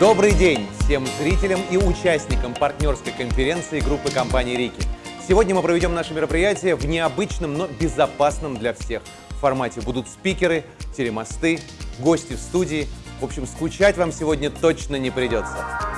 Добрый день всем зрителям и участникам партнерской конференции группы компании «Рики». Сегодня мы проведем наше мероприятие в необычном, но безопасном для всех формате. Будут спикеры, телемосты, гости в студии. В общем, скучать вам сегодня точно не придется.